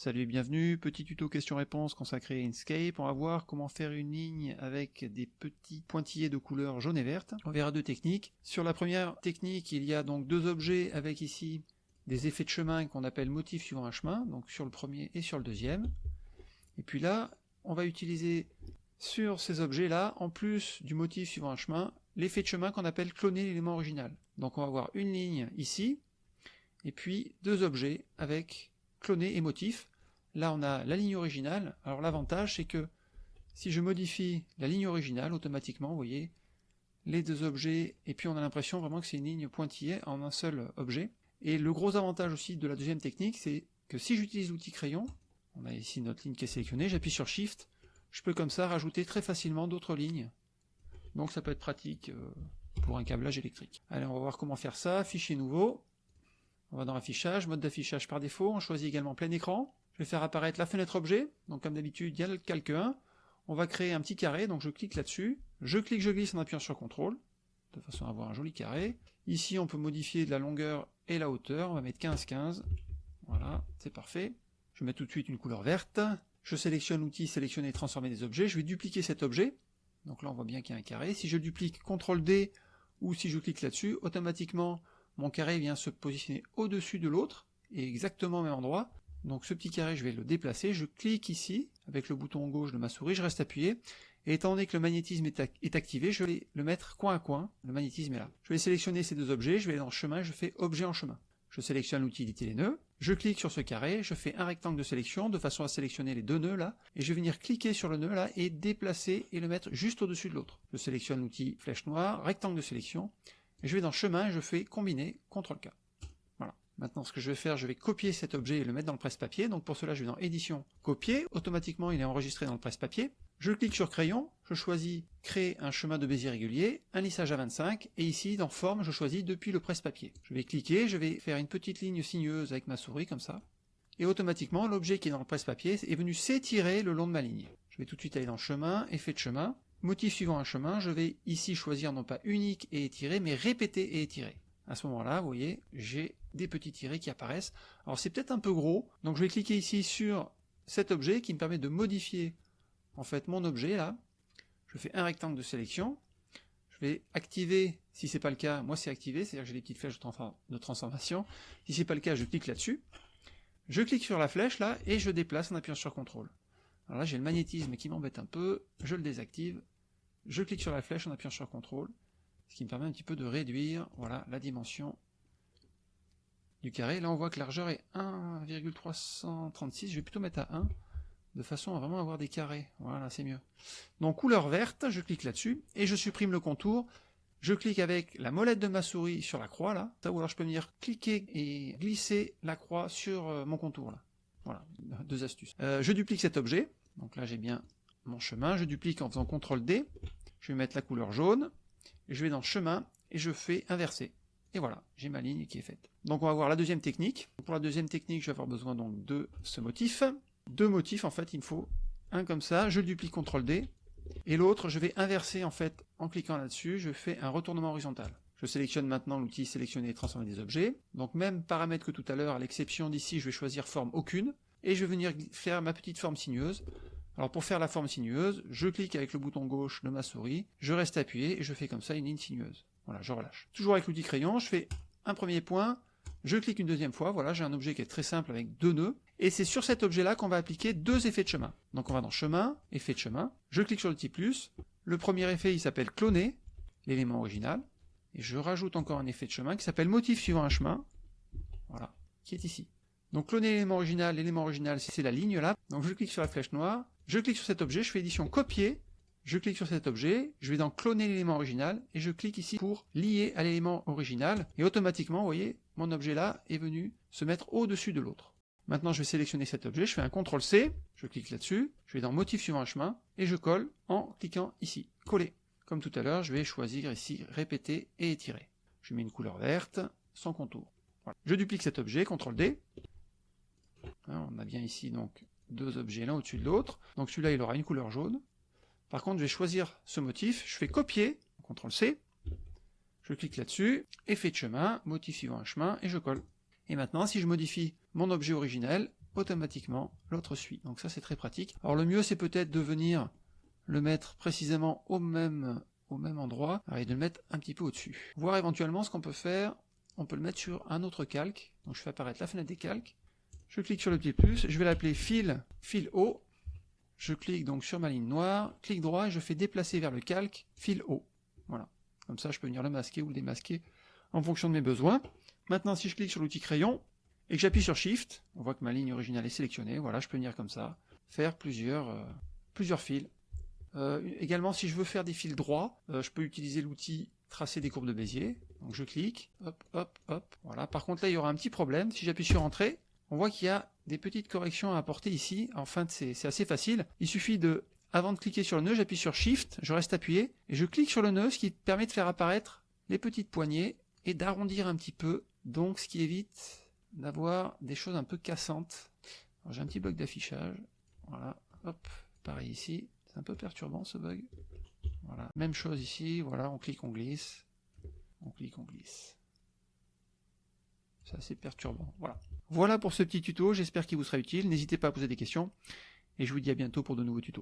Salut et bienvenue, petit tuto question-réponse consacré à Inkscape. On va voir comment faire une ligne avec des petits pointillés de couleur jaune et verte. On verra deux techniques. Sur la première technique, il y a donc deux objets avec ici des effets de chemin qu'on appelle motifs suivant un chemin, donc sur le premier et sur le deuxième. Et puis là, on va utiliser sur ces objets-là, en plus du motif suivant un chemin, l'effet de chemin qu'on appelle cloner l'élément original. Donc on va avoir une ligne ici, et puis deux objets avec cloner et motif. Là on a la ligne originale, alors l'avantage c'est que si je modifie la ligne originale, automatiquement, vous voyez, les deux objets, et puis on a l'impression vraiment que c'est une ligne pointillée en un seul objet. Et le gros avantage aussi de la deuxième technique, c'est que si j'utilise l'outil crayon, on a ici notre ligne qui est sélectionnée, j'appuie sur Shift, je peux comme ça rajouter très facilement d'autres lignes. Donc ça peut être pratique euh, pour un câblage électrique. Allez, on va voir comment faire ça, fichier nouveau, on va dans affichage, mode d'affichage par défaut, on choisit également plein écran. Je vais faire apparaître la fenêtre objet, donc comme d'habitude, il y a le calque 1. On va créer un petit carré, donc je clique là-dessus. Je clique, je glisse en appuyant sur CTRL, de façon à avoir un joli carré. Ici, on peut modifier la longueur et la hauteur. On va mettre 15-15. Voilà, c'est parfait. Je mets tout de suite une couleur verte. Je sélectionne l'outil sélectionner et transformer des objets. Je vais dupliquer cet objet. Donc là, on voit bien qu'il y a un carré. Si je duplique CTRL D ou si je clique là-dessus, automatiquement, mon carré vient se positionner au-dessus de l'autre, et exactement au même endroit. Donc ce petit carré, je vais le déplacer, je clique ici, avec le bouton gauche de ma souris, je reste appuyé, et étant donné que le magnétisme est, activé, je vais le mettre coin à coin, le magnétisme est là. Je vais sélectionner ces deux objets, je vais dans chemin, je fais objet en chemin. Je sélectionne l'utilité les nœuds, je clique sur ce carré, je fais un rectangle de sélection de façon à sélectionner les deux nœuds là, et je vais venir cliquer sur le nœud là et déplacer et le mettre juste au-dessus de l'autre. Je sélectionne l'outil flèche noire, rectangle de sélection, je vais dans chemin je fais combiner, CTRL-K. Voilà. Maintenant, ce que je vais faire, je vais copier cet objet et le mettre dans le presse-papier. Donc pour cela, je vais dans édition, copier. Automatiquement, il est enregistré dans le presse-papier. Je clique sur crayon, je choisis créer un chemin de Bézier régulier, un lissage à 25, et ici, dans forme, je choisis depuis le presse-papier. Je vais cliquer, je vais faire une petite ligne sinueuse avec ma souris, comme ça. Et automatiquement, l'objet qui est dans le presse-papier est venu s'étirer le long de ma ligne. Je vais tout de suite aller dans chemin, effet de chemin, Motif suivant un chemin, je vais ici choisir non pas unique et étiré, mais répéter et étirer. À ce moment-là, vous voyez, j'ai des petits tirés qui apparaissent. Alors c'est peut-être un peu gros, donc je vais cliquer ici sur cet objet qui me permet de modifier en fait mon objet là. Je fais un rectangle de sélection. Je vais activer, si c'est pas le cas, moi c'est activé, c'est-à-dire que j'ai des petites flèches de transformation. Si c'est pas le cas, je clique là-dessus. Je clique sur la flèche là et je déplace en appuyant sur CTRL. Alors là, j'ai le magnétisme qui m'embête un peu, je le désactive, je clique sur la flèche en appuyant sur CTRL, ce qui me permet un petit peu de réduire voilà, la dimension du carré. Là, on voit que la largeur est 1,336, je vais plutôt mettre à 1, de façon à vraiment avoir des carrés. Voilà, c'est mieux. Donc, couleur verte, je clique là-dessus, et je supprime le contour. Je clique avec la molette de ma souris sur la croix, là, ou alors je peux venir cliquer et glisser la croix sur euh, mon contour, là. Voilà, deux astuces. Euh, je duplique cet objet, donc là j'ai bien mon chemin, je duplique en faisant CTRL D, je vais mettre la couleur jaune, je vais dans chemin, et je fais inverser. Et voilà, j'ai ma ligne qui est faite. Donc on va voir la deuxième technique. Pour la deuxième technique, je vais avoir besoin donc de ce motif. Deux motifs en fait, il me faut un comme ça, je duplique CTRL D, et l'autre je vais inverser en fait en cliquant là-dessus, je fais un retournement horizontal. Je sélectionne maintenant l'outil sélectionner et transformer des objets. Donc même paramètre que tout à l'heure, à l'exception d'ici, je vais choisir forme aucune, et je vais venir faire ma petite forme sinueuse. Alors pour faire la forme sinueuse, je clique avec le bouton gauche de ma souris, je reste appuyé et je fais comme ça une ligne sinueuse. Voilà, je relâche. Toujours avec l'outil crayon, je fais un premier point, je clique une deuxième fois, voilà, j'ai un objet qui est très simple avec deux nœuds, et c'est sur cet objet-là qu'on va appliquer deux effets de chemin. Donc on va dans chemin, effet de chemin, je clique sur le petit plus, le premier effet il s'appelle cloner, l'élément original, et je rajoute encore un effet de chemin qui s'appelle motif suivant un chemin, voilà, qui est ici. Donc cloner l'élément original, l'élément original c'est la ligne là, donc je clique sur la flèche noire, je clique sur cet objet, je fais édition copier, je clique sur cet objet, je vais dans cloner l'élément original, et je clique ici pour lier à l'élément original, et automatiquement, vous voyez, mon objet là est venu se mettre au-dessus de l'autre. Maintenant je vais sélectionner cet objet, je fais un CTRL C, je clique là-dessus, je vais dans motif suivant un chemin, et je colle en cliquant ici, coller. Comme tout à l'heure, je vais choisir ici répéter et étirer. Je mets une couleur verte, sans contour. Je duplique cet objet, CTRL D. Hein, on a bien ici donc deux objets l'un au-dessus de l'autre. Donc celui-là il aura une couleur jaune. Par contre je vais choisir ce motif, je fais copier, CTRL C, je clique là-dessus, effet de chemin, motif suivant un chemin, et je colle. Et maintenant si je modifie mon objet originel, automatiquement, l'autre suit. Donc ça c'est très pratique. Alors le mieux c'est peut-être de venir le mettre précisément au même, endroit, et de le mettre un petit peu au-dessus. Voir éventuellement ce qu'on peut faire, on peut le mettre sur un autre calque. Donc je fais apparaître la fenêtre des calques. Je clique sur le petit plus, je vais l'appeler fil, fil haut. Je clique donc sur ma ligne noire, clic droit et je fais déplacer vers le calque, fil haut. Voilà. Comme ça je peux venir le masquer ou le démasquer en fonction de mes besoins. Maintenant si je clique sur l'outil crayon et que j'appuie sur Shift, on voit que ma ligne originale est sélectionnée. Voilà, je peux venir comme ça, faire plusieurs, euh, plusieurs fils. Euh, également, si je veux faire des fils droits, euh, je peux utiliser l'outil tracer des courbes de Bézier. Donc je clique, hop, hop, hop. Voilà. Par contre là, il y aura un petit problème. Si j'appuie sur Entrée, on voit qu'il y a des petites corrections à apporter ici. Enfin, c'est assez facile. Il suffit de, avant de cliquer sur le nœud, j'appuie sur Shift, je reste appuyé, et je clique sur le nœud, ce qui permet de faire apparaître les petites poignées et d'arrondir un petit peu. Donc ce qui évite d'avoir des choses un peu cassantes. J'ai un petit bug d'affichage. Voilà, hop, pareil ici. C'est un peu perturbant ce bug. Voilà, même chose ici. Voilà, on clique, on glisse. On clique, on glisse. C'est assez perturbant. Voilà. Voilà pour ce petit tuto. J'espère qu'il vous sera utile. N'hésitez pas à poser des questions. Et je vous dis à bientôt pour de nouveaux tutos.